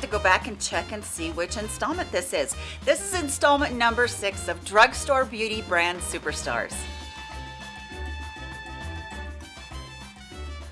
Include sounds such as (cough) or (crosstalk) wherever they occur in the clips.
to go back and check and see which installment this is. This is installment number six of Drugstore Beauty Brand Superstars.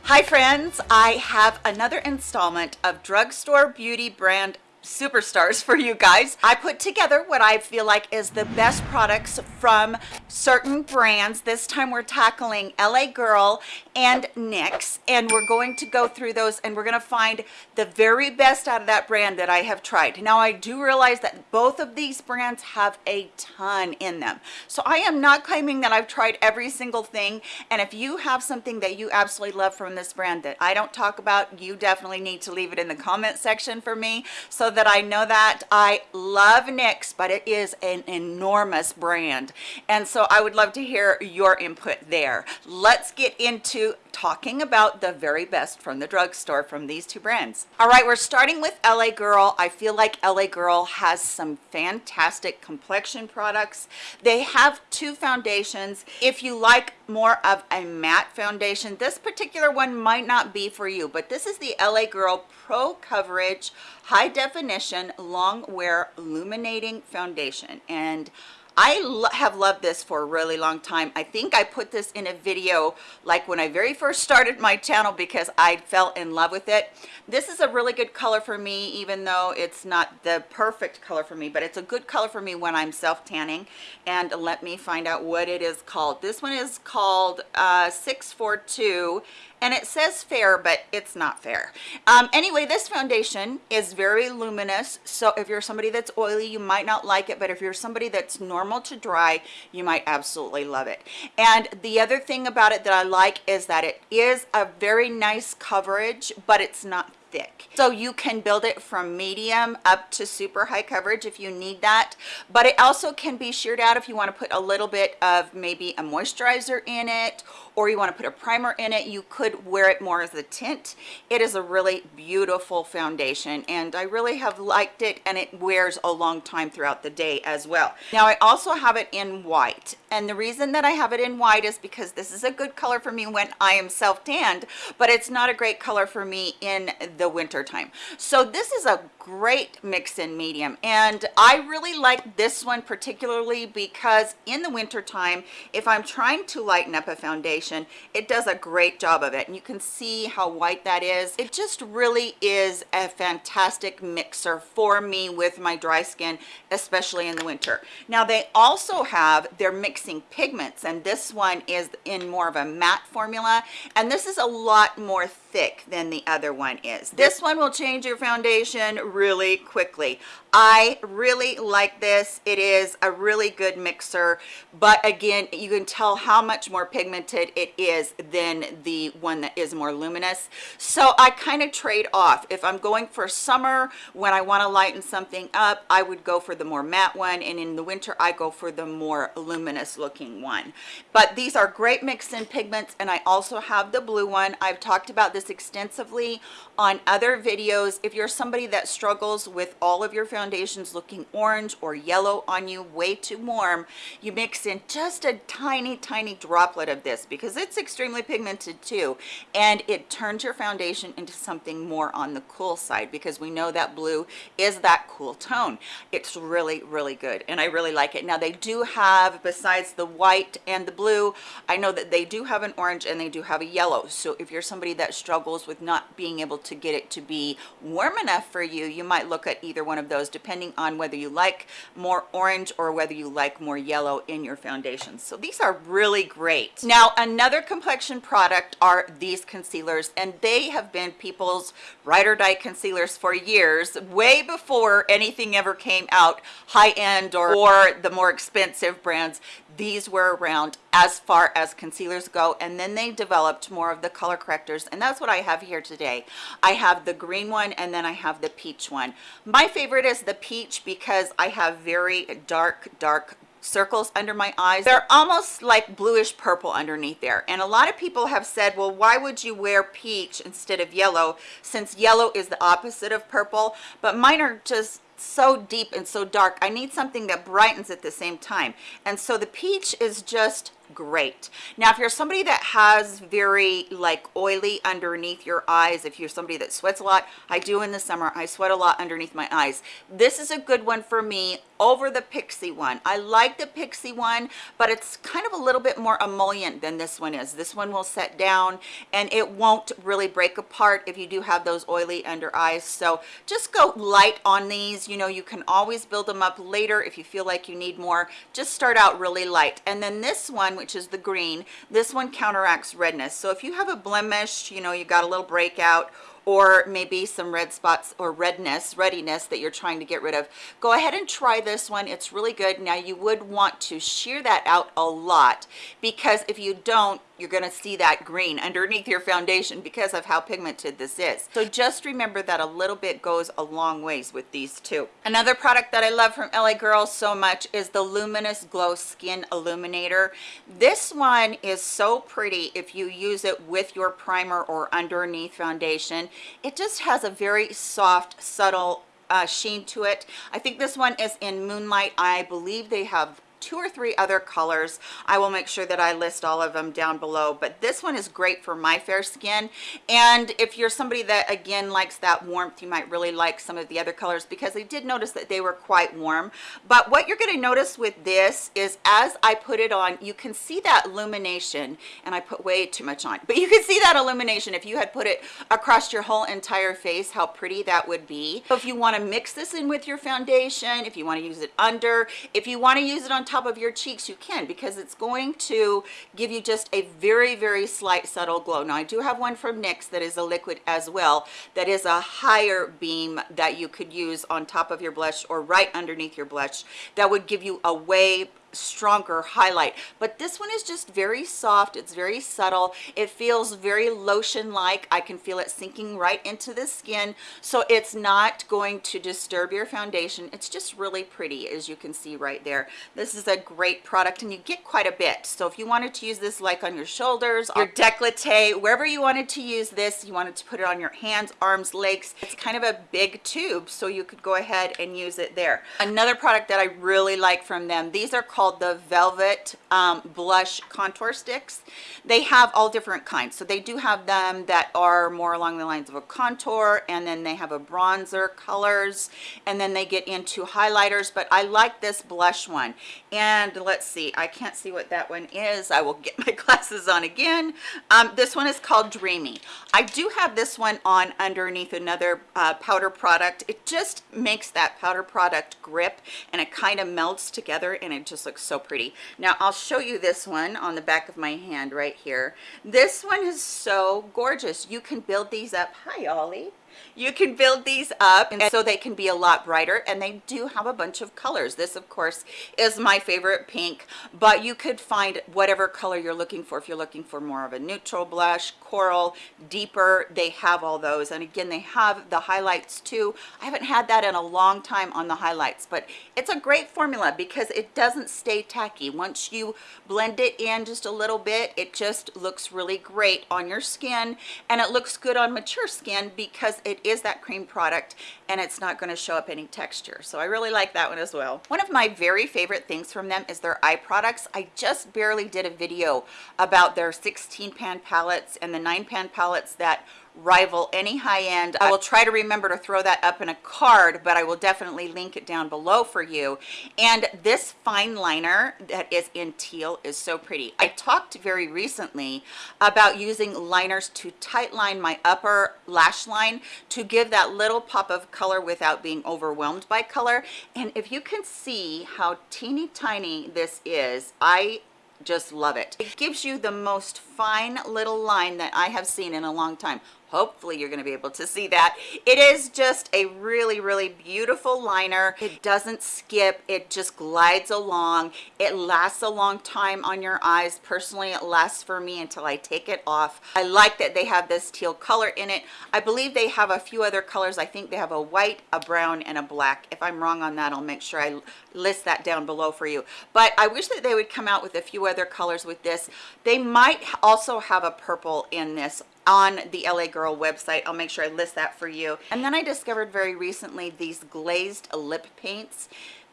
Hi friends, I have another installment of Drugstore Beauty Brand superstars for you guys. I put together what I feel like is the best products from certain brands. This time we're tackling LA Girl and NYX and we're going to go through those and we're going to find the very best out of that brand that I have tried. Now I do realize that both of these brands have a ton in them. So I am not claiming that I've tried every single thing and if you have something that you absolutely love from this brand that I don't talk about, you definitely need to leave it in the comment section for me so that I know that I love NYX, but it is an enormous brand. And so I would love to hear your input there. Let's get into talking about the very best from the drugstore from these two brands. All right, we're starting with LA Girl. I feel like LA Girl has some fantastic complexion products. They have two foundations. If you like more of a matte foundation, this particular one might not be for you, but this is the LA Girl Pro Coverage High Definition Long Wear Illuminating Foundation. And I lo have loved this for a really long time. I think I put this in a video like when I very first started my channel because I fell in love with it. This is a really good color for me, even though it's not the perfect color for me, but it's a good color for me when I'm self tanning. And let me find out what it is called. This one is called uh, 642 and it says fair but it's not fair. Um, anyway this foundation is very luminous. So if you're somebody that's oily you might not like it but if you're somebody that's normal to dry you might absolutely love it. And the other thing about it that I like is that it is a very nice coverage but it's not thick. So you can build it from medium up to super high coverage if you need that. But it also can be sheared out if you want to put a little bit of maybe a moisturizer in it or you want to put a primer in it. You could wear it more as a tint. It is a really beautiful foundation and i really have liked it and it wears a long time throughout the day as well. Now i also have it in white and the reason that i have it in white is because this is a good color for me when i am self tanned but it's not a great color for me in the winter time. So this is a great mix in medium and i really like this one particularly because in the winter time if i'm trying to lighten up a foundation it does a great job of it and you can see how white that is. It just really is a fantastic mixer for me with my dry skin especially in the winter. Now they also have their mixing pigments and this one is in more of a matte formula and this is a lot more thick than the other one is this one will change your foundation really quickly I really like this. It is a really good mixer, but again, you can tell how much more pigmented it is than the one that is more luminous. So I kind of trade off. If I'm going for summer, when I want to lighten something up, I would go for the more matte one, and in the winter, I go for the more luminous looking one. But these are great mix-in pigments, and I also have the blue one. I've talked about this extensively on other videos. If you're somebody that struggles with all of your foundations, looking orange or yellow on you way too warm you mix in just a tiny tiny droplet of this because it's extremely pigmented too. And it turns your foundation into something more on the cool side because we know that blue is that cool tone. It's really really good and i really like it. Now they do have besides the white and the blue i know that they do have an orange and they do have a yellow. So if you're somebody that struggles with not being able to get it to be warm enough for you you might look at either one of those depending on whether you like more orange or whether you like more yellow in your foundations. So these are really great. Now, another complexion product are these concealers, and they have been people's ride or die concealers for years, way before anything ever came out high-end or, or the more expensive brands these were around as far as concealers go and then they developed more of the color correctors and that's what i have here today. I have the green one and then i have the peach one. My favorite is the peach because i have very dark dark circles under my eyes. They're almost like bluish purple underneath there. And a lot of people have said well why would you wear peach instead of yellow since yellow is the opposite of purple? But mine are just so deep and so dark. I need something that brightens at the same time. And so the peach is just great. Now if you're somebody that has very like oily underneath your eyes if you're somebody that sweats a lot i do in the summer i sweat a lot underneath my eyes. This is a good one for me over the pixie one. I like the pixie one but it's kind of a little bit more emollient than this one is. This one will set down and it won't really break apart if you do have those oily under eyes. So just go light on these. You know you can always build them up later if you feel like you need more. Just start out really light. And then this one which is the green this one counteracts redness. So if you have a blemish you know you got a little breakout or maybe some red spots or redness readiness that you're trying to get rid of go ahead and try this one. It's really good. Now you would want to shear that out a lot because if you don't you're going to see that green underneath your foundation because of how pigmented this is. So just remember that a little bit goes a long ways with these two. Another product that i love from la girls so much is the luminous glow skin illuminator. This one is so pretty if you use it with your primer or underneath foundation. It just has a very soft subtle uh, sheen to it. I think this one is in moonlight. I believe they have two or three other colors. I will make sure that i list all of them down below but this one is great for my fair skin. And if you're somebody that again likes that warmth you might really like some of the other colors because i did notice that they were quite warm. But what you're going to notice with this is as i put it on you can see that illumination and i put way too much on but you can see that illumination. If you had put it across your whole entire face how pretty that would be. So if you want to mix this in with your foundation if you want to use it under if you want to use it on top of your cheeks you can because it's going to give you just a very very slight subtle glow. Now i do have one from nyx that is a liquid as well that is a higher beam that you could use on top of your blush or right underneath your blush that would give you a way stronger highlight. But this one is just very soft. It's very subtle. It feels very lotion like i can feel it sinking right into the skin. So it's not going to disturb your foundation. It's just really pretty as you can see right there. This is a great product and you get quite a bit. So if you wanted to use this like on your shoulders your decollete wherever you wanted to use this you wanted to put it on your hands arms legs it's kind of a big tube so you could go ahead and use it there. Another product that i really like from them these are called called the Velvet um, Blush Contour Sticks. They have all different kinds. So they do have them that are more along the lines of a contour and then they have a bronzer colors and then they get into highlighters. But I like this blush one. And let's see, I can't see what that one is. I will get (laughs) my glasses on again. Um, this one is called Dreamy. I do have this one on underneath another uh, powder product. It just makes that powder product grip and it kind of melts together and it just looks looks so pretty. Now i'll show you this one on the back of my hand right here. This one is so gorgeous. You can build these up. Hi ollie you can build these up and so they can be a lot brighter and they do have a bunch of colors. This of course is my favorite pink but you could find whatever color you're looking for. If you're looking for more of a neutral blush coral deeper they have all those. And again they have the highlights too. I haven't had that in a long time on the highlights but it's a great formula because it doesn't stay tacky. Once you blend it in just a little bit it just looks really great on your skin and it looks good on mature skin because it is that cream product and it's not going to show up any texture. So i really like that one as well. One of my very favorite things from them is their eye products. I just barely did a video about their 16 pan palettes and the 9 pan palettes that rival any high-end. I will try to remember to throw that up in a card but i will definitely link it down below for you. And this fine liner that is in teal is so pretty. I talked very recently about using liners to tight line my upper lash line to give that little pop of color without being overwhelmed by color. And if you can see how teeny tiny this is i just love it. It gives you the most fine little line that i have seen in a long time. Hopefully you're going to be able to see that. It is just a really really beautiful liner. It doesn't skip. It just glides along. It lasts a long time on your eyes. Personally it lasts for me until i take it off. I like that they have this teal color in it. I believe they have a few other colors. I think they have a white a brown and a black. If i'm wrong on that i'll make sure i list that down below for you. But i wish that they would come out with a few other colors with this. They might also have a purple in this on the LA Girl website. I'll make sure I list that for you. And then I discovered very recently these glazed lip paints.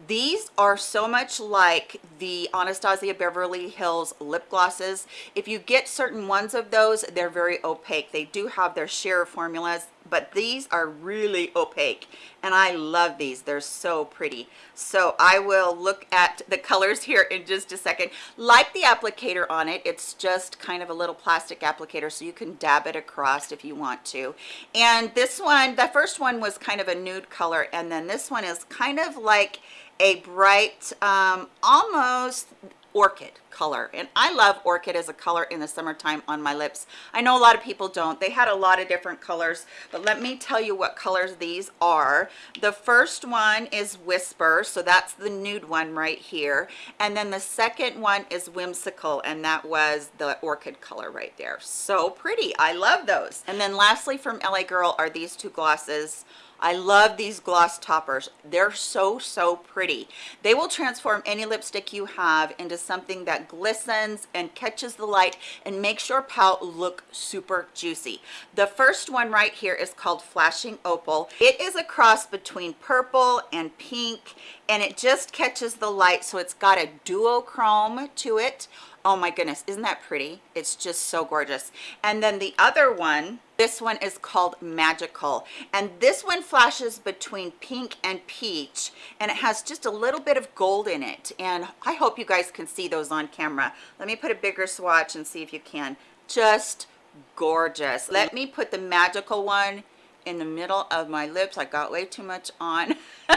These are so much like the Anastasia Beverly Hills lip glosses. If you get certain ones of those, they're very opaque. They do have their sheer formulas but these are really opaque and I love these they're so pretty so I will look at the colors here in just a second like the applicator on it it's just kind of a little plastic applicator so you can dab it across if you want to and this one the first one was kind of a nude color and then this one is kind of like a bright um, almost orchid color. And I love orchid as a color in the summertime on my lips. I know a lot of people don't. They had a lot of different colors but let me tell you what colors these are. The first one is whisper so that's the nude one right here. And then the second one is whimsical and that was the orchid color right there. So pretty. I love those. And then lastly from LA Girl are these two glosses I love these gloss toppers. They're so, so pretty. They will transform any lipstick you have into something that glistens and catches the light and makes your palette look super juicy. The first one right here is called Flashing Opal. It is a cross between purple and pink and it just catches the light so it's got a duochrome to it oh my goodness isn't that pretty? It's just so gorgeous. And then the other one this one is called magical. And this one flashes between pink and peach and it has just a little bit of gold in it. And i hope you guys can see those on camera. Let me put a bigger swatch and see if you can. Just gorgeous. Let me put the magical one in the middle of my lips. I got way too much on. (laughs)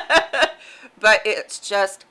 But it's just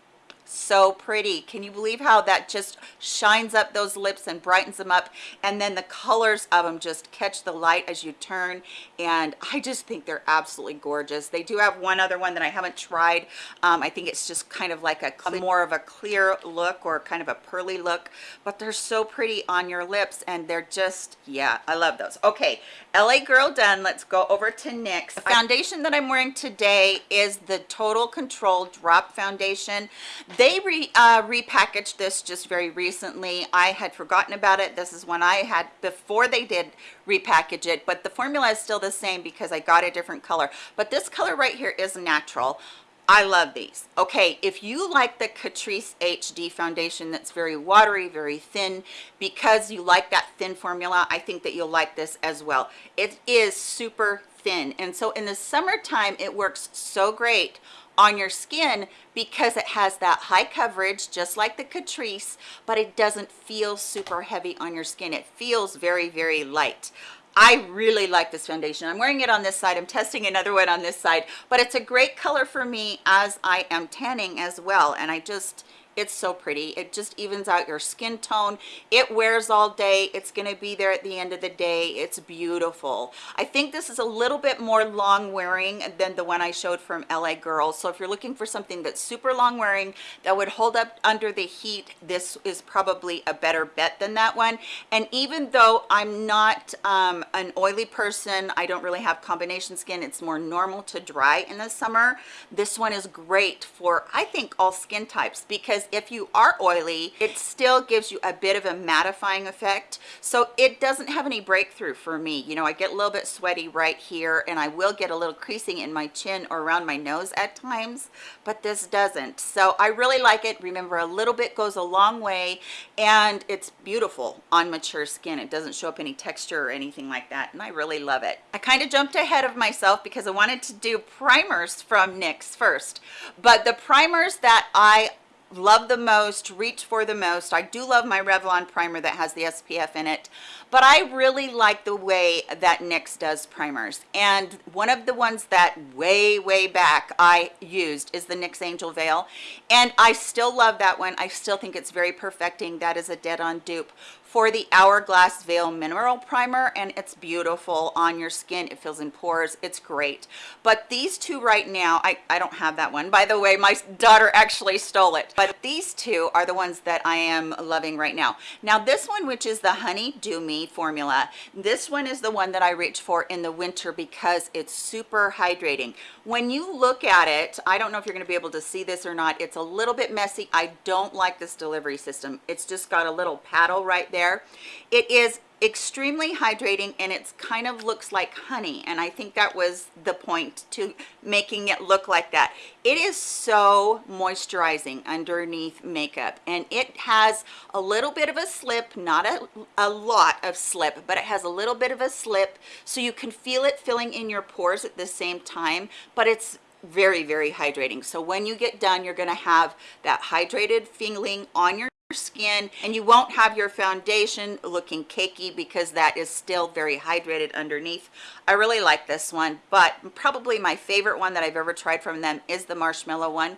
so pretty. Can you believe how that just shines up those lips and brightens them up? And then the colors of them just catch the light as you turn. And i just think they're absolutely gorgeous. They do have one other one that i haven't tried. Um, i think it's just kind of like a more of a clear look or kind of a pearly look. But they're so pretty on your lips and they're just yeah i love those. Okay la girl done. Let's go over to nyx. The foundation that i'm wearing today is the total control drop foundation they re, uh, repackaged this just very recently i had forgotten about it this is when i had before they did repackage it but the formula is still the same because i got a different color but this color right here is natural I love these. Okay, if you like the Catrice HD foundation that's very watery, very thin, because you like that thin formula, I think that you'll like this as well. It is super thin. And so in the summertime, it works so great on your skin because it has that high coverage just like the Catrice but it doesn't feel super heavy on your skin it feels very very light I really like this foundation. I'm wearing it on this side. I'm testing another one on this side, but it's a great color for me as I am tanning as well. And I just, it's so pretty. It just evens out your skin tone. It wears all day. It's going to be there at the end of the day. It's beautiful. I think this is a little bit more long wearing than the one i showed from la girl so if you're looking for something that's super long wearing that would hold up under the heat this is probably a better bet than that one. And even though i'm not um, an oily person i don't really have combination skin. It's more normal to dry in the summer. This one is great for i think all skin types because if you are oily it still gives you a bit of a mattifying effect. So it doesn't have any breakthrough for me. You know i get a little bit sweaty right here and i will get a little creasing in my chin or around my nose at times but this doesn't. So i really like it. Remember a little bit goes a long way and it's beautiful on mature skin. It doesn't show up any texture or anything like that and i really love it. I kind of jumped ahead of myself because i wanted to do primers from nyx first but the primers that i love the most reach for the most i do love my revlon primer that has the spf in it but i really like the way that nyx does primers and one of the ones that way way back i used is the nyx angel veil and i still love that one i still think it's very perfecting that is a dead-on dupe for the Hourglass Veil Mineral Primer and it's beautiful on your skin. It fills in pores. It's great. But these two right now, I, I don't have that one. By the way, my daughter actually stole it. But these two are the ones that I am loving right now. Now this one, which is the Honey Dew Me formula, this one is the one that I reach for in the winter because it's super hydrating. When you look at it, I don't know if you're going to be able to see this or not. It's a little bit messy. I don't like this delivery system. It's just got a little paddle right there it is extremely hydrating and it's kind of looks like honey and i think that was the point to making it look like that. It is so moisturizing underneath makeup and it has a little bit of a slip not a, a lot of slip but it has a little bit of a slip so you can feel it filling in your pores at the same time but it's very very hydrating. So when you get done you're going to have that hydrated feeling on your skin and you won't have your foundation looking cakey because that is still very hydrated underneath. I really like this one but probably my favorite one that i've ever tried from them is the marshmallow one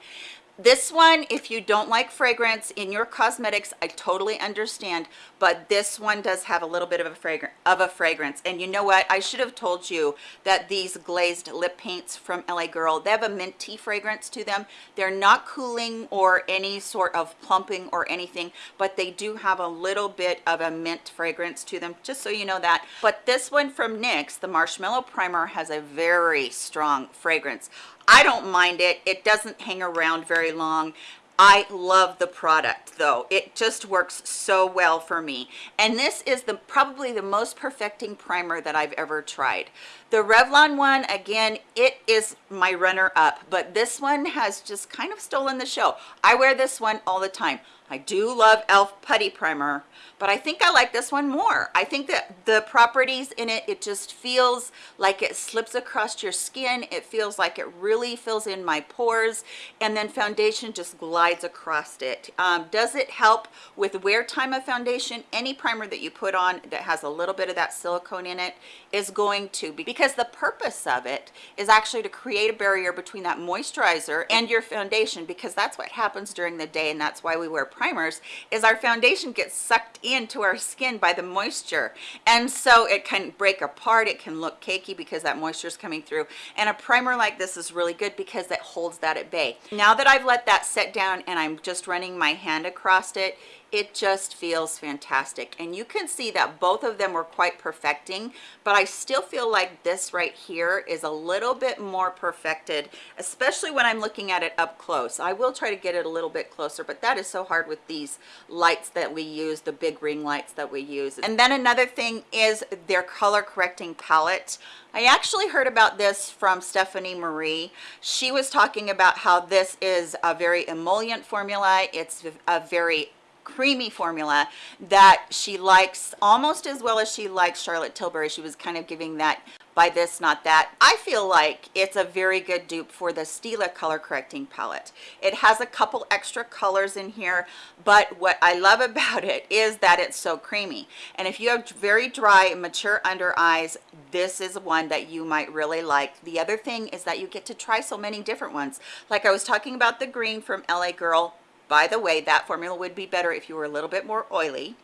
this one if you don't like fragrance in your cosmetics i totally understand but this one does have a little bit of a fragrance of a fragrance. And you know what? I should have told you that these glazed lip paints from la girl they have a minty fragrance to them. They're not cooling or any sort of plumping or anything but they do have a little bit of a mint fragrance to them just so you know that. But this one from nyx the marshmallow primer has a very strong fragrance I don't mind it. It doesn't hang around very long. I love the product though. It just works so well for me. And this is the probably the most perfecting primer that I've ever tried. The Revlon one, again, it is my runner up, but this one has just kind of stolen the show. I wear this one all the time. I do love e.l.f. Putty Primer, but I think I like this one more. I think that the properties in it, it just feels like it slips across your skin. It feels like it really fills in my pores, and then foundation just glides across it. Um, does it help with wear time of foundation? Any primer that you put on that has a little bit of that silicone in it is going to, be because the purpose of it is actually to create a barrier between that moisturizer and your foundation, because that's what happens during the day, and that's why we wear primers is our foundation gets sucked into our skin by the moisture. And so it can break apart it can look cakey because that moisture is coming through. And a primer like this is really good because it holds that at bay. Now that i've let that set down and i'm just running my hand across it it just feels fantastic and you can see that both of them were quite perfecting but i still feel like this right here is a little bit more perfected especially when i'm looking at it up close i will try to get it a little bit closer but that is so hard with these lights that we use the big ring lights that we use and then another thing is their color correcting palette I actually heard about this from Stephanie Marie. She was talking about how this is a very emollient formula. It's a very creamy formula that she likes almost as well as she likes Charlotte Tilbury. She was kind of giving that by this not that. I feel like it's a very good dupe for the stila color correcting palette. It has a couple extra colors in here but what i love (laughs) about it is that it's so creamy. And if you have very dry mature under eyes this is one that you might really like. The other thing is that you get to try so many different ones. Like i was talking about the green from la girl by the way, that formula would be better if you were a little bit more oily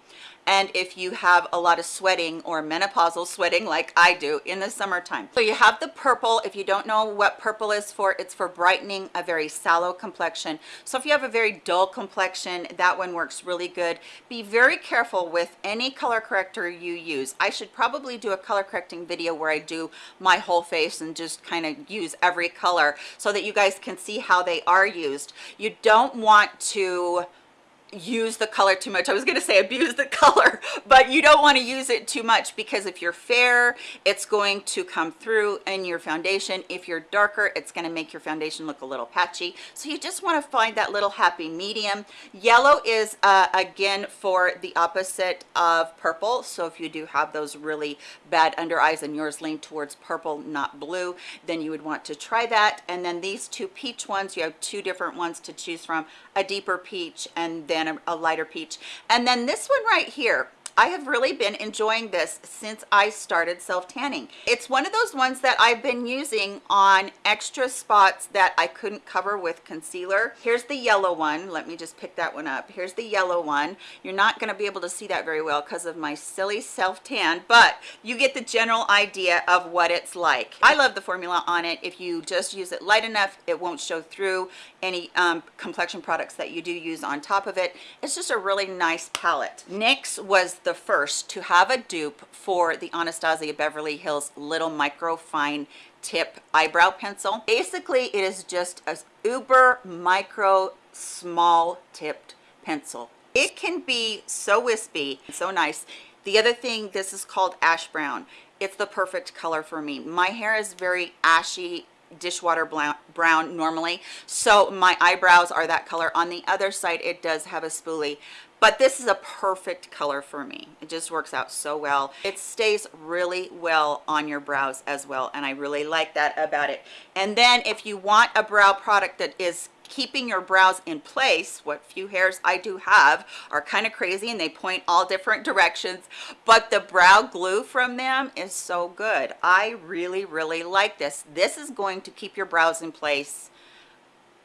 and if you have a lot of sweating or menopausal sweating like I do in the summertime. So you have the purple. If you don't know what purple is for, it's for brightening a very sallow complexion. So if you have a very dull complexion, that one works really good. Be very careful with any color corrector you use. I should probably do a color correcting video where I do my whole face and just kind of use every color so that you guys can see how they are used. You don't want to use the color too much. I was going to say abuse the (laughs) color but you don't want to use it too much because if you're fair it's going to come through in your foundation. If you're darker it's going to make your foundation look a little patchy. So you just want to find that little happy medium. Yellow is uh, again for the opposite of purple. So if you do have those really bad under eyes and yours lean towards purple not blue then you would want to try that. And then these two peach ones you have two different ones to choose from a deeper peach and then a, a lighter peach. And then this one right here I have really been enjoying this since I started self-tanning. It's one of those ones that I've been using on extra spots that I couldn't cover with concealer. Here's the yellow one. Let me just pick that one up. Here's the yellow one. You're not going to be able to see that very well because of my silly self-tan, but you get the general idea of what it's like. I love the formula on it. If you just use it light enough, it won't show through any um, complexion products that you do use on top of it. It's just a really nice palette. NYX was the first to have a dupe for the Anastasia Beverly Hills Little Micro Fine Tip Eyebrow Pencil. Basically, it is just a uber micro small tipped pencil It can be so wispy, so nice. The other thing, this is called ash brown. It's the perfect color for me. My hair is very ashy, dishwater brown normally so my eyebrows are that color on the other side it does have a spoolie but this is a perfect color for me. It just works out so well. It stays really well on your brows as well and i really like that about it. And then if you want a brow product that is keeping your brows in place what few hairs i do have are kind of crazy and they point all different (laughs) directions but the brow glue from them is so good. I really really like this. This is going to keep your brows in place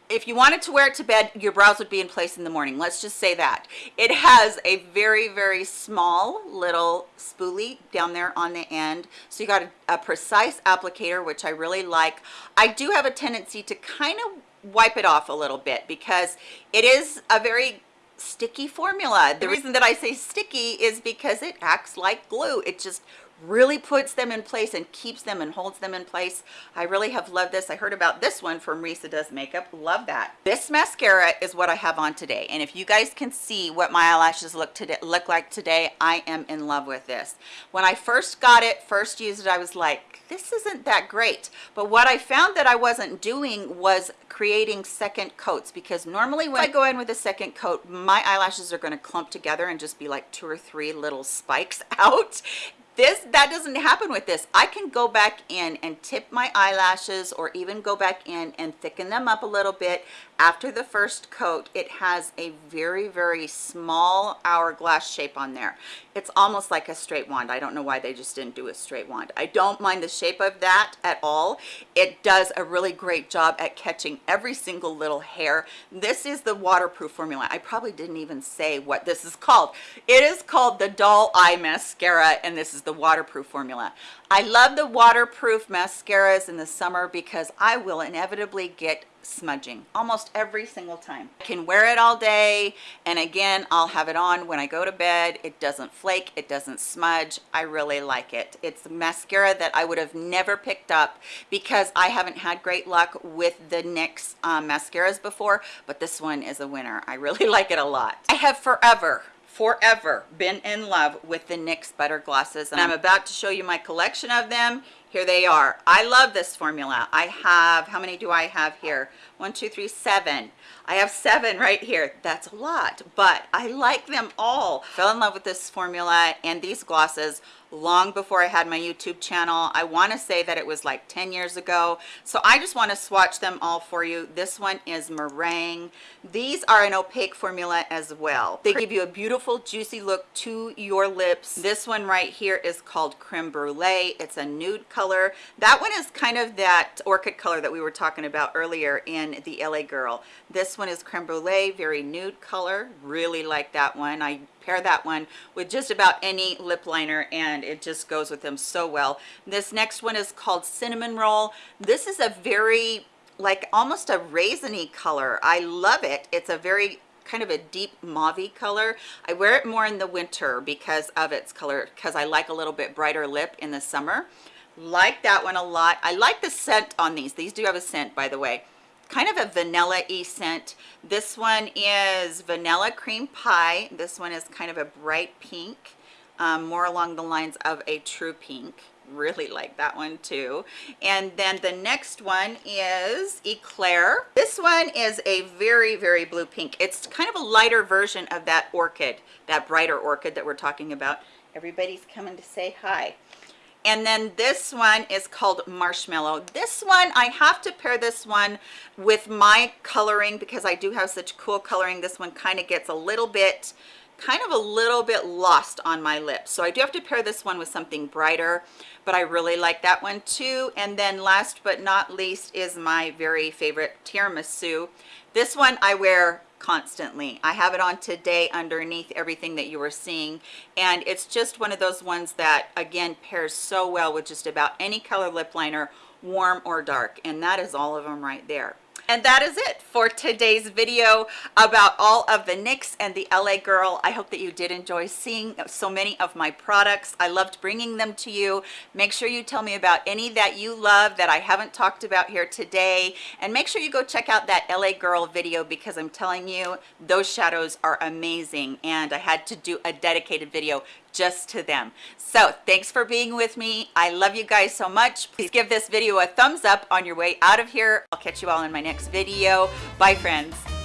if you wanted to wear it to bed your brows would be in place in the morning. Let's just say that. It has a very very small little spoolie down there on the end. So you got a, a precise applicator which i really like. I do have a tendency to kind of wipe it off a little bit because it is a very sticky formula. The reason that i say sticky is because it acts like glue. It just really puts them in place and keeps them and holds them in place. I really have loved this. I heard about this one from risa does makeup. Love that. This mascara is what i have on today. And if you guys can see what my eyelashes look today look like today i am in love with this. When i first got it first used it i was like this isn't that great. But what i found that i wasn't doing was creating second coats because normally when i go in with a second coat my eyelashes are going to clump together and just be like two or three little spikes (laughs) out this that doesn't happen with this. I can go back in and tip my eyelashes or even go back in and thicken them up a little bit after the first coat it has a very very small hourglass shape on there. It's almost like a straight wand. I don't know why they just didn't do a straight wand. I don't mind the shape of that at all. It does a really great job at catching every single little hair. This is the waterproof formula. I probably didn't even say what this is called. It is called the doll eye mascara and this is the waterproof formula. I love the waterproof mascaras in the summer because i will inevitably get smudging almost every single time. I can wear it all day and again I'll have it on when I go to bed. It doesn't flake, it doesn't smudge. I really like it. It's mascara that I would have never picked up because I haven't had great luck with the NYX um, mascaras before, but this one is a winner. I really (laughs) like it a lot. I have forever forever been in love with the NYX butter glosses and I'm about to show you my collection of them here they are i love this formula i have how many do i have here one two three seven i have seven right here that's a lot but i like them all fell in love with this formula and these glosses long before I had my YouTube channel. I want to say that it was like 10 years ago. So I just want to swatch them all for you. This one is meringue. These are an opaque formula as well. They give you a beautiful juicy look to your lips. This one right here is called creme brulee. It's a nude. That one is kind of that orchid color that we were talking about earlier in the LA Girl. This one is creme brulee, very nude color. Really like that one. I pair that one with just about any lip liner and it just goes with them so well. This next one is called cinnamon roll. This is a very like almost a raisiny color. I love it. It's a very kind of a deep mauve color. I wear it more in the winter because of its color because i like a little bit brighter lip in the summer like that one a lot i like the scent on these these do have a scent by the way kind of a vanilla-y scent. This one is vanilla cream pie. This one is kind of a bright pink, um, more along the lines of a true pink. Really like that one too. And then the next one is Eclair. This one is a very, very blue pink. It's kind of a lighter version of that orchid, that brighter orchid that we're talking about. Everybody's coming to say hi and then this one is called marshmallow. This one i have to pair this one with my coloring because i do have such cool coloring. This one kind of gets a little bit kind of a little bit lost on my lips. So i do have to pair this one with something brighter but i really like that one too. And then last but not least is my very favorite tiramisu. This one i wear constantly. I have it on today underneath everything that you were seeing. And it's just one of those ones that again pairs so well with just about any color lip liner warm or dark. And that is all of them right there And that is it for today's video about all of the NYX and the LA Girl. I hope that you did enjoy seeing so many of my products. I loved bringing them to you. Make sure you tell me about any that you love that I haven't talked about here today. And make sure you go check out that LA Girl video because I'm telling you, those shadows are amazing. And I had to do a dedicated video just to them. So thanks for being with me. I love you guys so much. Please give this video a thumbs up on your way out of here. I'll catch you all in my next video. Bye friends.